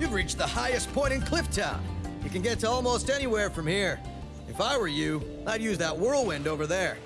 You've reached the highest point in Clifftown. You can get to almost anywhere from here. If I were you, I'd use that whirlwind over there.